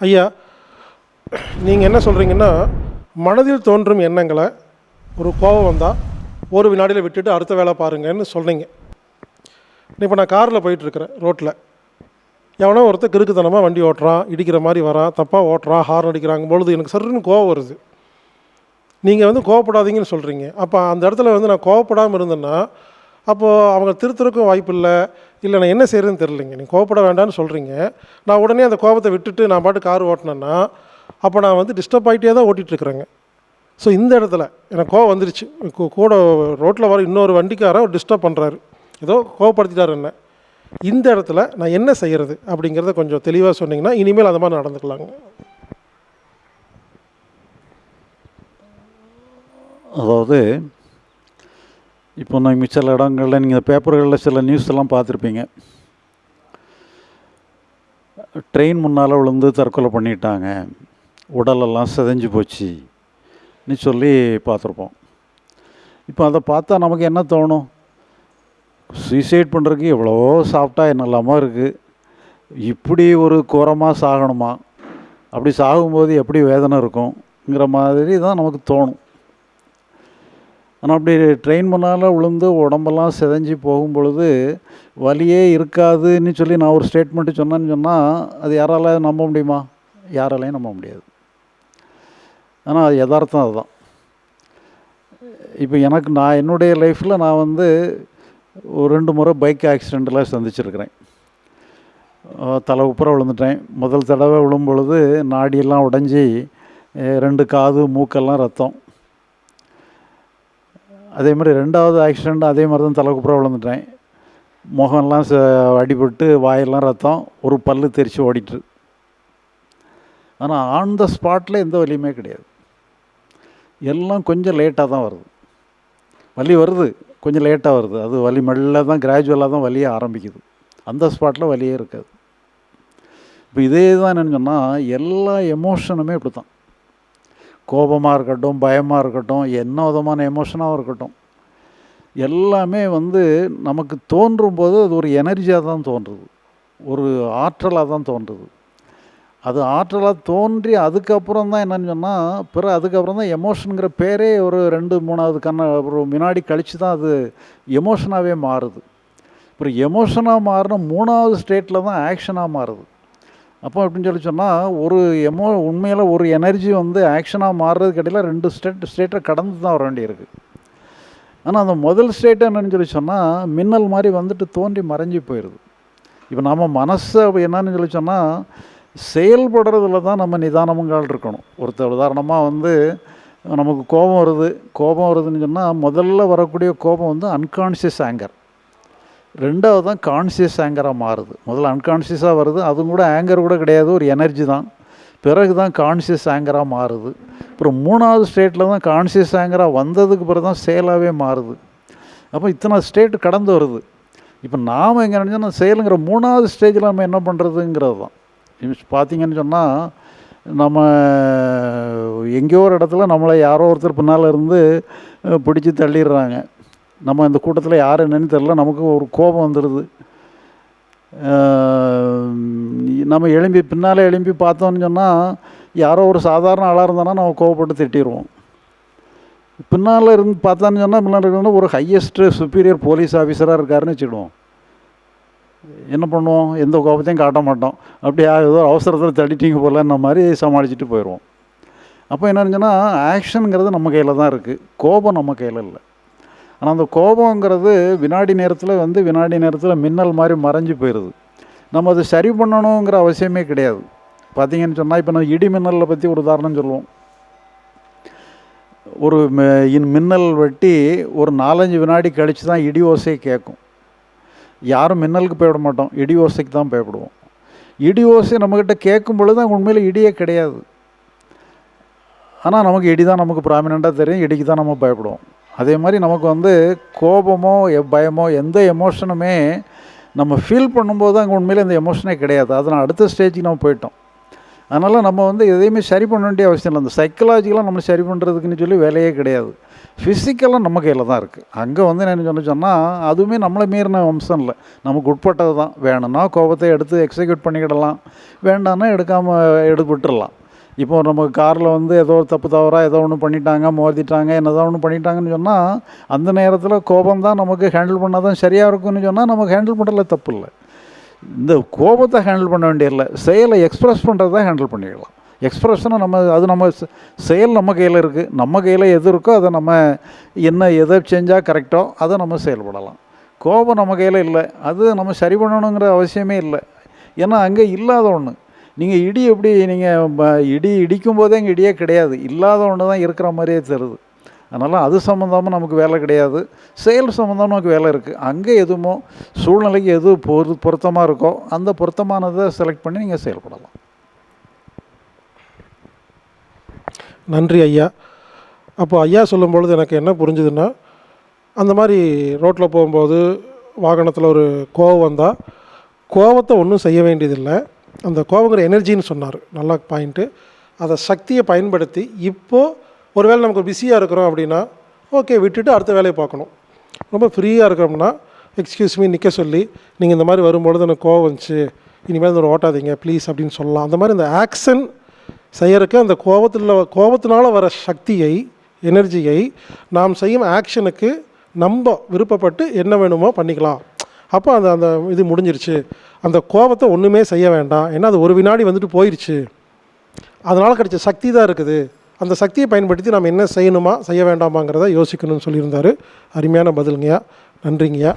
ஐயா நீங்கள் என்ன சொல்கிறீங்கன்னா மனதில் தோன்றும் எண்ணங்களை ஒரு கோபம் வந்தால் ஒரு வினாடியில் விட்டுட்டு அடுத்த வேலை பாருங்கன்னு சொல்கிறீங்க இப்போ நான் காரில் போயிட்டுருக்கிறேன் ரோட்டில் எவனோ ஒருத்தர் கிறுக்குத்தனமாக வண்டி ஓட்டுறான் இடிக்கிற மாதிரி வரான் தப்பாக ஓட்டுறான் ஹார்ன் அடிக்கிறாங்க பொழுது எனக்கு சருன்னு கோவம் வருது. நீங்கள் வந்து கோவப்படாதீங்கன்னு சொல்கிறீங்க அப்போ அந்த இடத்துல வந்து நான் கோவப்படாமல் இருந்தேன்னா அப்போது அவங்க திருத்தருக்கும் வாய்ப்பு இல்லை இல்லை நான் என்ன செய்கிறதுன்னு தெரிலிங்க நீங்கள் கோவப்பட வேண்டாம்னு சொல்கிறீங்க நான் உடனே அந்த கோபத்தை விட்டுட்டு நான் பாட்டு கார் ஓட்டினேன்னா அப்போ நான் வந்து டிஸ்டர்ப் ஆகிட்டே தான் ஓட்டிகிட்ருக்குறேங்க ஸோ இந்த இடத்துல எனக்கு கோவம் வந்துருச்சு. கூ- கூட ரோட்டில் வர இன்னொரு வண்டிக்காரன் டிஸ்டர்ப் பண்ணுறாரு ஏதோ கோவப்படுத்திட்டார் என்ன. இந்த இடத்துல நான் என்ன செய்கிறது அப்படிங்கிறத கொஞ்சம் தெளிவாக சொன்னீங்கன்னா இனிமேல் அந்த மாதிரி நடந்துக்கலாங்க. அதாவது இப்போ நீங்கள் சில இடங்களில் நீங்கள் பேப்பர்களில் சில நியூஸ் எல்லாம் பார்த்துருப்பீங்க. ட்ரெயின் முன்னால் விழுந்து தற்கொலை பண்ணிட்டாங்க. உடலெல்லாம் சிதைஞ்சு போச்சுன்னு சொல்லி பார்த்துருப்போம். இப்போ அதை பார்த்தா நமக்கு என்ன தோணும்? சூசைட் பண்ணுறதுக்கு எவ்வளவோ சாப்பிட்டா என்னெல்லாமா இருக்குது இப்படி ஒரு கோரமாக சாகணுமா? அப்படி சாகும்போது எப்படி வேதனை இருக்கும்ங்கிற மாதிரி தான் நமக்கு தோணும். ஆனால் அப்படி ட்ரெயின் முன்னால் விழுந்து உடம்பெல்லாம் சிதைஞ்சு போகும் பொழுது வலியே இருக்காதுன்னு சொல்லி நான் ஒரு ஸ்டேட்மெண்ட்டு சொன்னேன்னு சொன்னால் அது யாரால நம்ப முடியுமா? யாராலையும் நம்ப முடியாது. ஆனால் அது யதார்த்தம் அதுதான். இப்போ எனக்கு நான் என்னுடைய லைஃப்பில் நான் வந்து ஒரு ரெண்டு முறை பைக் ஆக்சிடெண்ட்டில் சந்திச்சிருக்கிறேன். தலை உப்புற விழுந்துட்டேன். முதல் தடவை விழும்பொழுது நாடியெல்லாம் உடைஞ்சி ரெண்டு காது மூக்கெல்லாம் ரத்தம். அதே மாதிரி ரெண்டாவது ஆக்சிடெண்ட் அதே மாதிரி தான் தலை குப்புற விழுந்துட்டேன். முகம்லாம் ச அடிபட்டு வாயெல்லாம் ரத்தம் ஒரு பல்லு தெரித்து ஓடிட்டு. ஆனால் ஆன் த ஸ்பாட்டில் எந்த வலியுமே கிடையாது. எல்லாம் கொஞ்சம் லேட்டாக தான் வருது. வலி வருது கொஞ்சம் லேட்டாக வருது. அது வலி மெல்ல தான் கிராஜுவலாக தான் வலியே ஆரம்பிக்குது. அந்த ஸ்பாட்டில் வலியே இருக்காது. இப்போ இதே தான் என்னன்னு சொன்னால் எல்லா எமோஷனுமே இப்படி தான் கோபமாக இருக்கட்டும் பயமாக இருக்கட்டும் என்ன விதமான எமோஷனாகவும் இருக்கட்டும். எல்லாமே வந்து நமக்கு தோன்றும் போது அது ஒரு எனர்ஜியாக தான் தோன்றுது. ஒரு ஆற்றலாக தான் தோன்றுது. அது ஆற்றலாக தோன்றி அதுக்கப்புறம் தான் என்னன்னு சொன்னால் பிறகு அதுக்கப்புறம் தான் எமோஷனுங்கிற பேரே ஒரு ரெண்டு மூணாவது கண்ண ஒரு வினாடி கழித்து தான் அது எமோஷனாகவே மாறுது. அப்புறம் எமோஷனாக மாறின மூணாவது ஸ்டேட்டில் தான் ஆக்ஷனாக மாறுது. அப்போ அப்படின்னு சொல்லி சொன்னால் ஒரு எமோ உண்மையில் ஒரு எனர்ஜி வந்து ஆக்ஷனாக மாறுறதுக்கு இடையில ரெண்டு ஸ்டேட் ஸ்டேட்டை கடந்து தான் வர வேண்டியிருக்கு. ஆனால் அந்த முதல் ஸ்டேட் என்னன்னு சொல்லி சொன்னால் மின்னல் மாதிரி வந்துட்டு தோன்றி மறைஞ்சு போயிடுது இப்போ நம்ம மனசை என்னன்னு சொல்லி சொன்னால் செயல்படுறதுல தான் நம்ம நிதானமுங்கால் இருக்கணும். ஒருத்தர் உதாரணமாக வந்து நமக்கு கோபம் வருது கோபம் வருதுன்னு சொன்னால் முதல்ல வரக்கூடிய கோபம் வந்து அன்கான்ஷியஸ் ஆங்கர் ரெண்டாவது தான் கான்சியஸ் ஆங்கராக மாறுது. முதல்ல அன்கான்ஷியஸாக வருது. அதுவும் கூட ஆங்கர் கூட கிடையாது. ஒரு எனர்ஜி தான். பிறகு தான் கான்சியஸ் ஆங்கராக மாறுது. அப்புறம் மூணாவது ஸ்டேட்டில் தான் கான்சியஸ் ஆங்கராக வந்ததுக்கு பிறகு தான் செயலாகவே மாறுது. அப்போ இத்தனை ஸ்டேட்டு கடந்து வருது. இப்போ நாம் எங்கே நினச்சோன்னா செயலுங்கிற மூணாவது ஸ்டேஜில் நம்ம என்ன பண்ணுறதுங்கிறது தான் பார்த்தீங்கன்னு சொன்னால் நம்ம எங்கேயோ ஒரு இடத்துல நம்மளை யாரோ ஒருத்தர் பின்னால் இருந்து பிடிச்சி தள்ளிடுறாங்க. நம்ம இந்த கூட்டத்தில் யார் என்னன்னு தெரில நமக்கு ஒரு கோபம் வந்துடுது நம்ம எழும்பி பின்னால் எழும்பி பார்த்தோன்னு சொன்னால் யாரோ ஒரு சாதாரண ஆளாக இருந்தானா நம்ம கோவப்பட்டு திட்டிடுவோம் பின்னால் இருந்து பார்த்தான்னு சொன்னால் பின்னால் இருக்கணும் ஒரு ஹையஸ்ட்டு சுப்பீரியர் போலீஸ் ஆஃபீஸராக இருக்காருன்னு வச்சுக்கிடுவோம். என்ன பண்ணுவோம்? எந்த கோபத்தையும் காட்ட மாட்டோம். அப்படியே ஏதோ அவசரத்தில் தடிட்டீங்க போகலன்ன மாதிரி சமாளிச்சுட்டு போயிடுவோம் அப்போ என்ன சொன்னால் ஆக்ஷனுங்கிறது நம்ம கையில் தான் இருக்குது கோபம் நம்ம கையில் இல்லை. ஆனால் அந்த கோபங்கிறது வினாடி நேரத்தில் வந்து வினாடி நேரத்தில் மின்னல் மாதிரி மறைஞ்சு போயிடுது நம்ம அதை சரி பண்ணணுங்கிற அவசியமே கிடையாது. பார்த்தீங்கன்னு சொன்னால் இப்போ நம்ம இடி மின்னலை பற்றி ஒரு உதாரணம் சொல்லுவோம். ஒரு இன் மின்னல் வெட்டி ஒரு நாலஞ்சு வினாடி கழித்து தான் இடி ஓசை கேட்கும் யாரும் மின்னலுக்கு போயிட மாட்டோம். இடி ஓசைக்கு தான் பயப்படுவோம். இடி ஓசை நம்மக்கிட்ட கேட்கும் பொழுது அங்கே உண்மையில் இடியே கிடையாது. ஆனால் நமக்கு இடி தான் நமக்கு ப்ராமினெண்ட்டாக தெரியும். இடிக்கு தான் நம்ம பயப்படுவோம். அதே மாதிரி நமக்கு வந்து கோபமோ எ- பயமோ எந்த எமோஷனுமே நம்ம ஃபீல் பண்ணும்போது அங்கே உண்மையில் இந்த எமோஷனே கிடையாது. அதனால் அடுத்த ஸ்டேஜுக்கு நம்ம போயிட்டோம். அதனால் நம்ம வந்து எதையுமே சரி பண்ண வேண்டிய அவசியம் இல்லை. அந்த சைக்கலாஜிக்கலாக நம்ம சரி பண்ணுறதுக்குன்னு சொல்லி வேலையே கிடையாது. ஃபிசிக்கலாக நம்ம கையில் தான் இருக்குது அங்கே வந்து என்ன சொன்ன சொன்னால் அதுவுமே நம்மளை மீறின அம்சம் இல்லை. நமக்கு உட்பட்டது தான். வேணும்னா கோபத்தை எடுத்து எக்ஸிக்யூட் பண்ணிக்கிடலாம். வேண்டாம்னா எடுக்காமல் எடுத்து விட்டுடலாம் இப்போ நம்ம காரில் வந்து ஏதோ ஒரு தப்பு தவறாக ஏதோ ஒன்று பண்ணிட்டாங்க மோதிட்டாங்க என்னதோ ஒன்று பண்ணிட்டாங்கன்னு சொன்னால் அந்த நேரத்தில் கோபம் தான் நமக்கு ஹேண்டில் பண்ணால் தான் சரியாக இருக்கும்னு சொன்னால் நமக்கு ஹேண்டில் பண்ணுறதுல தப்பு இல்லை. இந்த கோபத்தை ஹேண்டில் பண்ண வேண்டியதில்லை. செயலை எக்ஸ்ப்ரெஸ் பண்ணுறதை ஹேண்டில் பண்ணிடலாம். எக்ஸ்ப்ரெஷனை நம்ம அது நம்ம செயல் நம்ம கையில் இருக்குது நம்ம கையில் எது இருக்கோ அதை நம்ம என்ன எதை செஞ்சால் கரெக்டோ அதை நம்ம செயல்படலாம். கோபம் நம்ம கையில் இல்லை. அது நம்ம சரி பண்ணணுங்கிற அவசியமே இல்லை. ஏன்னா அங்கே இல்லாத ஒன்று நீங்கள் இடி எப்படி நீங்கள் இடி இடிக்கும் போதே அங்கே இடியே கிடையாது. இல்லாத ஒன்று தான் இருக்கிற மாதிரியே தருது அதனால் அது சம்மந்தமாக நமக்கு வேலை கிடையாது. செயல் சம்மந்தமாக நமக்கு வேலை இருக்குது அங்கே எதுவுமோ சூழ்நிலைக்கு எது பொரு பொருத்தமாக இருக்கோ அந்த பொருத்தமானதை செலக்ட் பண்ணி நீங்கள் செயல்படலாம். நன்றி ஐயா. அப்போ ஐயா சொல்லும் பொழுது எனக்கு என்ன புரிஞ்சுதுன்னா அந்த மாதிரி ரோட்டில் போகும்போது வாகனத்தில் ஒரு கோவம் வந்தால் கோவத்தை ஒன்றும் செய்ய வேண்டியதில்லை. அந்த கோபங்கிற எனர்ஜின்னு சொன்னார். நல்லா பாயிண்ட்டு அதை சக்தியை பயன்படுத்தி இப்போது ஒருவேளை நமக்கு பிஸியாக இருக்கிறோம் அப்படின்னா ஓகே விட்டுட்டு அடுத்த வேலையை பார்க்கணும். ரொம்ப ஃப்ரீயாக இருக்கிறோம்னா எக்ஸ்கியூஸ் மீ நிற்க சொல்லி நீங்கள் இந்த மாதிரி வரும்பொழுது எனக்கு கோவம் வந்துச்சு. இனிமேல் இந்த ஒரு ஓட்டாதீங்க ப்ளீஸ் அப்படின்னு சொல்லலாம். அந்த மாதிரி இந்த ஆக்ஷன் செய்யறதுக்கு அந்த கோபத்தில் கோபத்தினால வர சக்தியை எனர்ஜியை நாம் செய்யும் ஆக்ஷனுக்கு நம்ம விருப்பப்பட்டு என்ன வேணுமோ பண்ணிக்கலாம். அப்போ அந்த அந்த இது முடிஞ்சிருச்சு. அந்த கோபத்தை ஒன்றுமே செய்ய வேண்டாம். ஏன்னா அது ஒரு வினாடி வந்துட்டு போயிடுச்சு அதனால் கிடைச்ச சக்தி தான் இருக்குது. அந்த சக்தியை பயன்படுத்தி நம்ம என்ன செய்யணுமா செய்ய வேண்டாமாங்கிறத யோசிக்கணும்னு சொல்லியிருந்தாரு. அருமையான பதிலுங்கய்யா. நன்றிங்கய்யா.